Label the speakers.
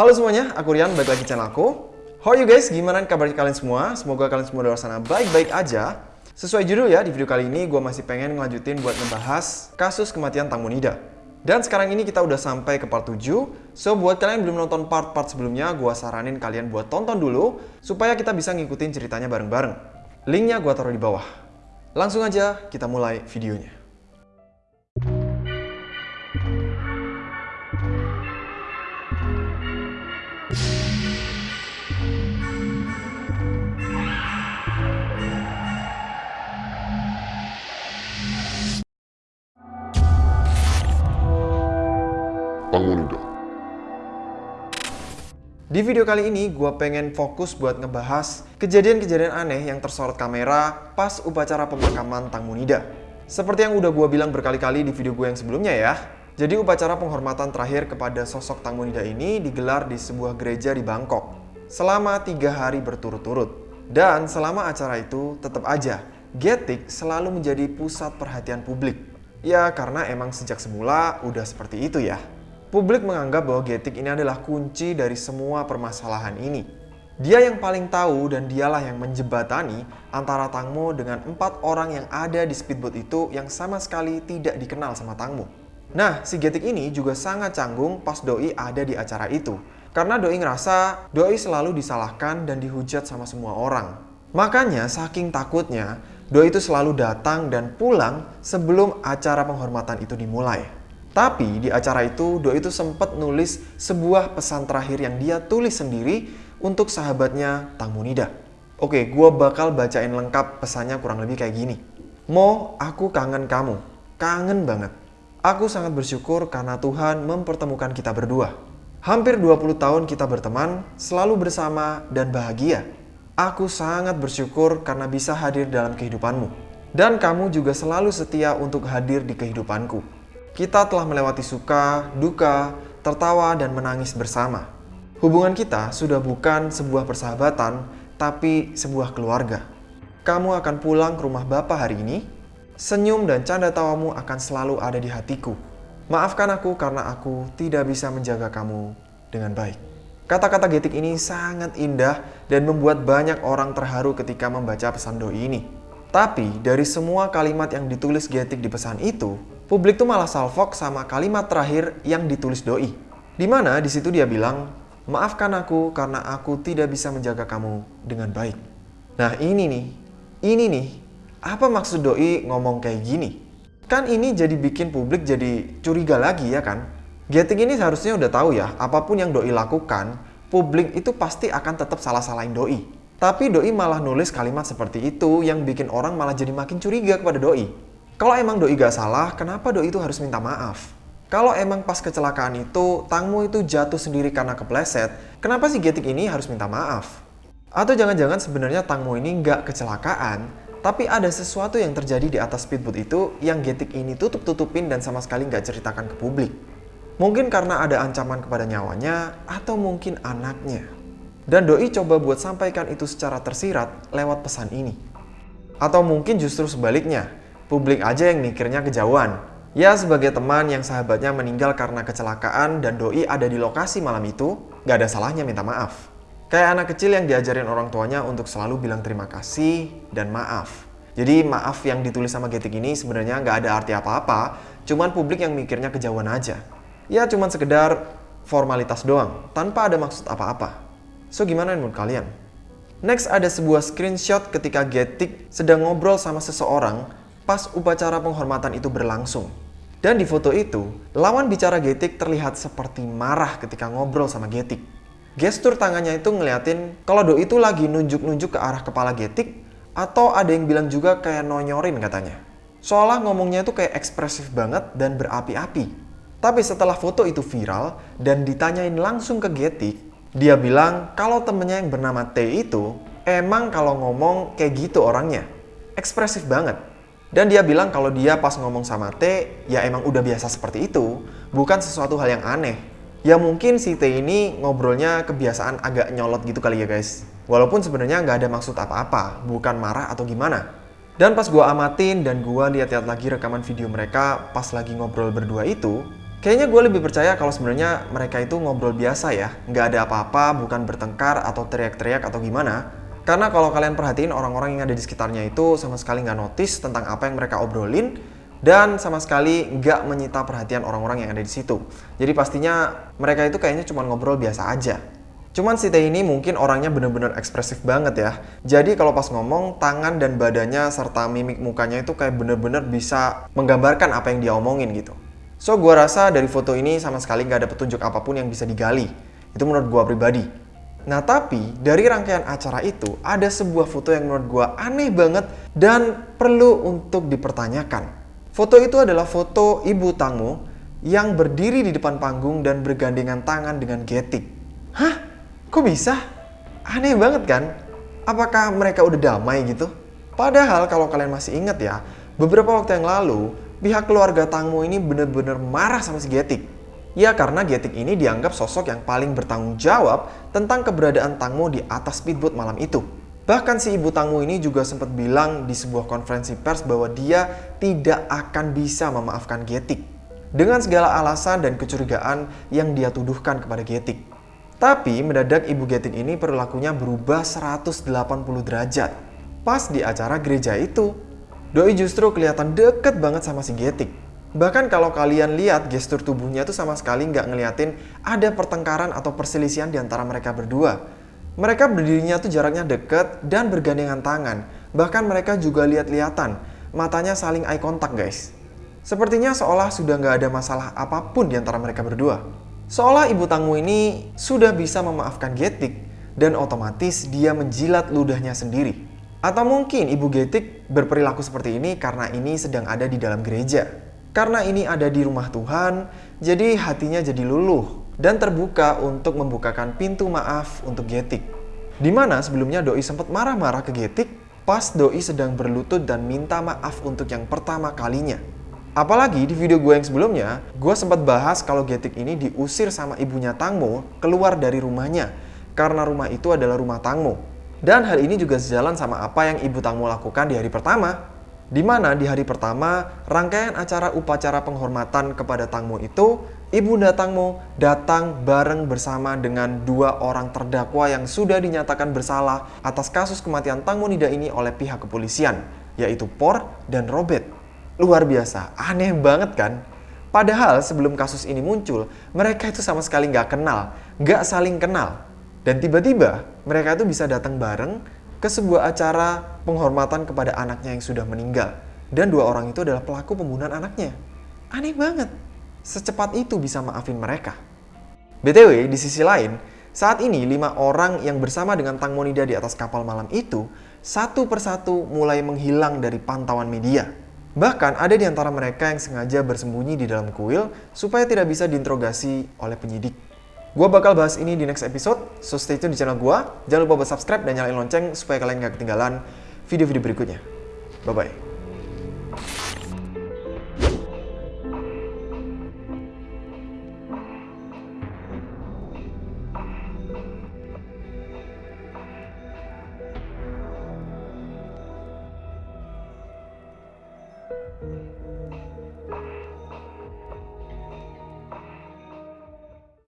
Speaker 1: Halo semuanya, aku Rian, balik lagi channel aku. How are you guys? Gimana kabar kalian semua? Semoga kalian semua di luar sana baik-baik aja. Sesuai judul ya, di video kali ini gue masih pengen ngelanjutin buat ngebahas kasus kematian Tang Munida. Dan sekarang ini kita udah sampai ke part 7. So, buat kalian yang belum nonton part-part sebelumnya, gue saranin kalian buat tonton dulu supaya kita bisa ngikutin ceritanya bareng-bareng. Linknya gue taruh di bawah. Langsung aja kita mulai videonya. Di video kali ini, gue pengen fokus buat ngebahas kejadian-kejadian aneh yang tersorot kamera pas upacara pemakaman Tang Munida. Seperti yang udah gue bilang berkali-kali di video gue yang sebelumnya ya. Jadi upacara penghormatan terakhir kepada sosok Tang Munida ini digelar di sebuah gereja di Bangkok selama tiga hari berturut-turut. Dan selama acara itu, tetap aja, Getik selalu menjadi pusat perhatian publik. Ya karena emang sejak semula udah seperti itu ya. Publik menganggap bahwa Getik ini adalah kunci dari semua permasalahan ini. Dia yang paling tahu dan dialah yang menjebatani antara Tangmo dengan empat orang yang ada di speedboat itu yang sama sekali tidak dikenal sama Tangmo. Nah, si Getik ini juga sangat canggung pas Doi ada di acara itu. Karena Doi ngerasa Doi selalu disalahkan dan dihujat sama semua orang. Makanya saking takutnya, Doi itu selalu datang dan pulang sebelum acara penghormatan itu dimulai. Tapi di acara itu Doi itu sempat nulis sebuah pesan terakhir yang dia tulis sendiri untuk sahabatnya Tang Munida. Oke, gue bakal bacain lengkap pesannya kurang lebih kayak gini. Mo, aku kangen kamu. Kangen banget. Aku sangat bersyukur karena Tuhan mempertemukan kita berdua. Hampir 20 tahun kita berteman, selalu bersama dan bahagia. Aku sangat bersyukur karena bisa hadir dalam kehidupanmu. Dan kamu juga selalu setia untuk hadir di kehidupanku. Kita telah melewati suka, duka, tertawa, dan menangis bersama. Hubungan kita sudah bukan sebuah persahabatan, tapi sebuah keluarga. Kamu akan pulang ke rumah Bapak hari ini. Senyum dan canda tawamu akan selalu ada di hatiku. Maafkan aku karena aku tidak bisa menjaga kamu dengan baik. Kata-kata Getik ini sangat indah dan membuat banyak orang terharu ketika membaca pesan doi ini. Tapi dari semua kalimat yang ditulis Getik di pesan itu, publik tuh malah salfok sama kalimat terakhir yang ditulis doi. Di mana di situ dia bilang, maafkan aku karena aku tidak bisa menjaga kamu dengan baik. Nah ini nih, ini nih, apa maksud doi ngomong kayak gini? Kan ini jadi bikin publik jadi curiga lagi ya kan? Getik ini seharusnya udah tahu ya, apa pun yang Doi lakukan, publik itu pasti akan tetap salah-salahin Doi. Tapi Doi malah nulis kalimat seperti itu yang bikin orang malah jadi makin curiga kepada Doi. Kalau emang Doi gak salah, kenapa Doi itu harus minta maaf? Kalau emang pas kecelakaan itu, Tangmu itu jatuh sendiri karena kepleset, kenapa si Getik ini harus minta maaf? Atau jangan-jangan sebenarnya Tangmu ini nggak kecelakaan, tapi ada sesuatu yang terjadi di atas speedboat itu yang Getik ini tutup-tutupin dan sama sekali nggak ceritakan ke publik. Mungkin karena ada ancaman kepada nyawanya atau mungkin anaknya. Dan Doi coba buat sampaikan itu secara tersirat lewat pesan ini. Atau mungkin justru sebaliknya, publik aja yang mikirnya kejauhan. Ya sebagai teman yang sahabatnya meninggal karena kecelakaan dan Doi ada di lokasi malam itu, nggak ada salahnya minta maaf. Kayak anak kecil yang diajarin orang tuanya untuk selalu bilang terima kasih dan maaf. Jadi maaf yang ditulis sama Getik ini sebenarnya nggak ada arti apa-apa, cuman publik yang mikirnya kejauhan aja. Ya cuman sekedar formalitas doang, tanpa ada maksud apa-apa. So gimana menurut kalian? Next ada sebuah screenshot ketika Getik sedang ngobrol sama seseorang pas upacara penghormatan itu berlangsung. Dan di foto itu, lawan bicara Getik terlihat seperti marah ketika ngobrol sama Getik. Gestur tangannya itu ngeliatin kalau Doi itu lagi nunjuk-nunjuk ke arah kepala Getik atau ada yang bilang juga kayak nonyorin katanya. Seolah ngomongnya itu kayak ekspresif banget dan berapi-api. Tapi setelah foto itu viral dan ditanyain langsung ke Getik, dia bilang kalau temennya yang bernama T itu emang kalau ngomong kayak gitu orangnya. Ekspresif banget. Dan dia bilang kalau dia pas ngomong sama T, ya emang udah biasa seperti itu, bukan sesuatu hal yang aneh. Ya mungkin si T ini ngobrolnya kebiasaan agak nyolot gitu kali ya guys. Walaupun sebenarnya nggak ada maksud apa-apa, bukan marah atau gimana. Dan pas gue amatin dan gue lihat-lihat lagi rekaman video mereka pas lagi ngobrol berdua itu, Kayaknya gue lebih percaya kalau sebenarnya mereka itu ngobrol biasa ya, nggak ada apa-apa, bukan bertengkar atau teriak-teriak atau gimana. Karena kalau kalian perhatiin orang-orang yang ada di sekitarnya itu sama sekali nggak notice tentang apa yang mereka obrolin dan sama sekali nggak menyita perhatian orang-orang yang ada di situ. Jadi pastinya mereka itu kayaknya cuma ngobrol biasa aja. Cuman si T ini mungkin orangnya bener-bener ekspresif banget ya. Jadi kalau pas ngomong, tangan dan badannya serta mimik mukanya itu kayak bener-bener bisa menggambarkan apa yang dia omongin gitu. So, gue rasa dari foto ini sama sekali nggak ada petunjuk apa pun yang bisa digali. Itu menurut gue pribadi. Nah, tapi dari rangkaian acara itu, ada sebuah foto yang menurut gue aneh banget dan perlu untuk dipertanyakan. Foto itu adalah foto Ibu Tangmo yang berdiri di depan panggung dan bergandengan tangan dengan Getik. Hah? Kok bisa? Aneh banget kan? Apakah mereka udah damai gitu? Padahal kalau kalian masih ingat ya, beberapa waktu yang lalu pihak keluarga Tangmo ini bener-bener marah sama si Getik. Ya karena Getik ini dianggap sosok yang paling bertanggung jawab tentang keberadaan Tangmo di atas speedboat malam itu. Bahkan si ibu Tangmo ini juga sempat bilang di sebuah konferensi pers bahwa dia tidak akan bisa memaafkan Getik. Dengan segala alasan dan kecurigaan yang dia tuduhkan kepada Getik. Tapi mendadak ibu Getik ini perilakunya berubah 180 derajat. Pas di acara gereja itu, Doi justru kelihatan deket banget sama si Getik. Bahkan kalau kalian lihat gestur tubuhnya tuh sama sekali nggak ngeliatin ada pertengkaran atau perselisihan di antara mereka berdua. Mereka berdirinya tuh jaraknya deket dan bergandengan tangan. Bahkan mereka juga lihat-lihatan, matanya saling eye contact guys. Sepertinya seolah sudah nggak ada masalah apa pun di antara mereka berdua. Seolah ibu tangmu ini sudah bisa memaafkan Getik dan otomatis dia menjilat ludahnya sendiri. Atau mungkin Ibu Getik berperilaku seperti ini karena ini sedang ada di dalam gereja. Karena ini ada di rumah Tuhan, jadi hatinya jadi luluh dan terbuka untuk membukakan pintu maaf untuk Getik. Di mana sebelumnya Doi sempat marah-marah ke Getik pas Doi sedang berlutut dan minta maaf untuk yang pertama kalinya. Apalagi di video gue yang sebelumnya, gue sempat bahas kalau Getik ini diusir sama ibunya Tangmo keluar dari rumahnya karena rumah itu adalah rumah Tangmo. Dan hal ini juga sejalan sama apa yang Ibu Tangmo lakukan di hari pertama. Di mana di hari pertama, rangkaian acara upacara penghormatan kepada Tangmo itu, Ibunda Tangmo datang bareng bersama dengan dua orang terdakwa yang sudah dinyatakan bersalah atas kasus kematian Tangmo Nida ini oleh pihak kepolisian, yaitu Por dan Robert. Luar biasa, aneh banget kan? Padahal sebelum kasus ini muncul, mereka itu sama sekali nggak kenal, nggak saling kenal. Dan tiba-tiba mereka itu bisa datang bareng ke sebuah acara penghormatan kepada anaknya yang sudah meninggal. Dan dua orang itu adalah pelaku pembunuhan anaknya. Aneh banget. Secepat itu bisa maafin mereka. BTW, di sisi lain, saat ini lima orang yang bersama dengan Tang Monida di atas kapal malam itu satu persatu mulai menghilang dari pantauan media. Bahkan ada di antara mereka yang sengaja bersembunyi di dalam kuil supaya tidak bisa diinterogasi oleh penyidik. Gua bakal bahas ini di next episode, so stay tune di channel gua. Jangan lupa buat subscribe dan nyalain lonceng supaya kalian gak ketinggalan video-video berikutnya. Bye-bye.